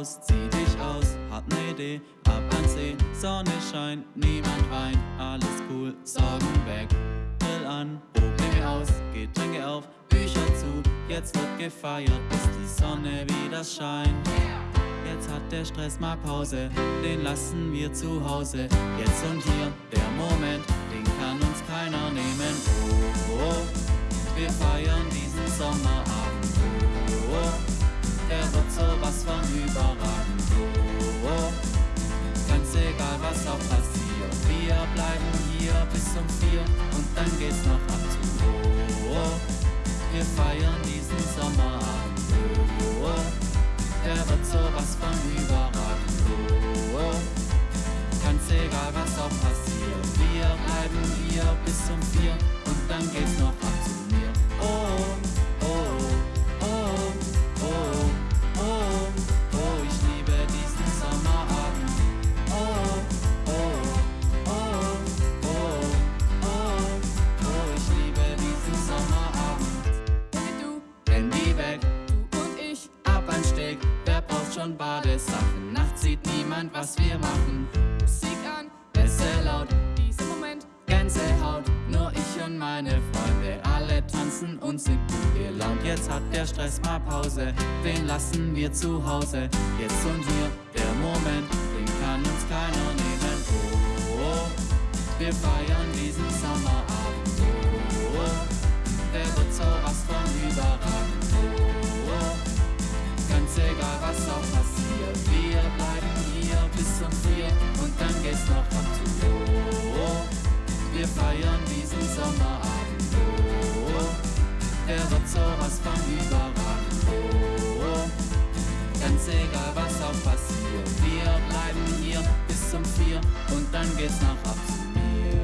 raus, zieh dich aus, hab ne Idee, ab an See, Sonne scheint, niemand weint, alles cool, Sorgen weg, Grill an, Probleme aus, Getränke auf, Bücher zu, jetzt wird gefeiert, bis die Sonne wieder scheint. Jetzt hat der Stress mal Pause, den lassen wir zu Hause. Jetzt und hier, der Moment, den kann uns keiner nehmen. Oh, oh, wir feiern diesen. Oh, oh, der wird sowas von überragend. Oh, oh, ganz egal was auch passiert, wir bleiben hier bis um vier und dann geht's noch ab zu. Oh, oh, wir feiern diesen Sommerabend. Oh, oh, wird sowas von überragend. Oh, oh. Ganz egal was auch passiert, wir bleiben hier bis um vier und dann geht's noch schon Badesachen? Nachts sieht niemand, was wir machen. Musik an, Bässe laut, dieser Moment. Gänsehaut, nur ich und meine Freunde, alle tanzen und sind gut gelaunt. Jetzt hat der Stress mal Pause, den lassen wir zu Hause. Jetzt und hier, der Moment, den kann uns keiner nehmen. Oh, oh, wir feiern passiert, wir bleiben hier bis um vier und dann geht's noch ab zu. Oh, wir feiern diesen Sommerabend. Oh, der wird sowas von überragend. Oh, ganz egal was auch passiert. Wir bleiben hier bis um vier und dann geht's noch ab zu mir.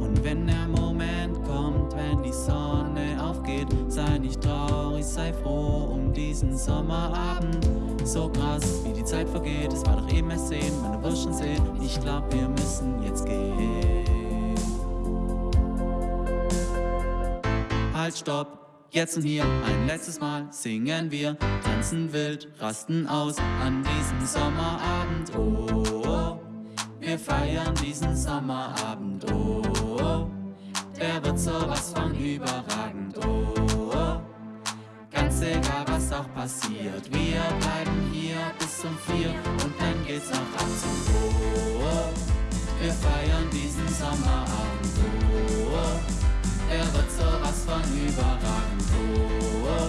Und wenn der sei froh um diesen Sommerabend. So krass, wie die Zeit vergeht, es war doch eben erst sehen, meine wirst schon sehen. Ich glaub, wir müssen jetzt gehen. Halt, stopp! Jetzt und hier, ein letztes Mal singen wir, tanzen wild, rasten aus an diesem Sommerabend. Oh, oh, wir feiern diesen Sommerabend. Oh, oh, der wird sowas von überragend. Oh, oh, ganz egal was auch passiert, wir bleiben hier bis um vier und dann geht's noch ab zu. Oh, oh, wir feiern diesen Sommerabend. Oh, er wird sowas von überragend. Oh.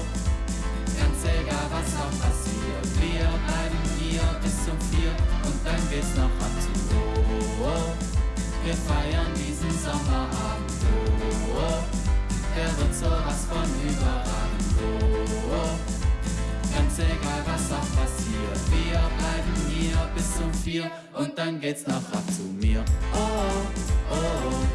Ganz egal was auch passiert, wir bleiben hier bis um vier und dann geht's noch ab zu. Oh, oh. Wir feiern diesen Sommerabend. Bier und dann geht's nach nachher zu mir. Oh, oh, oh.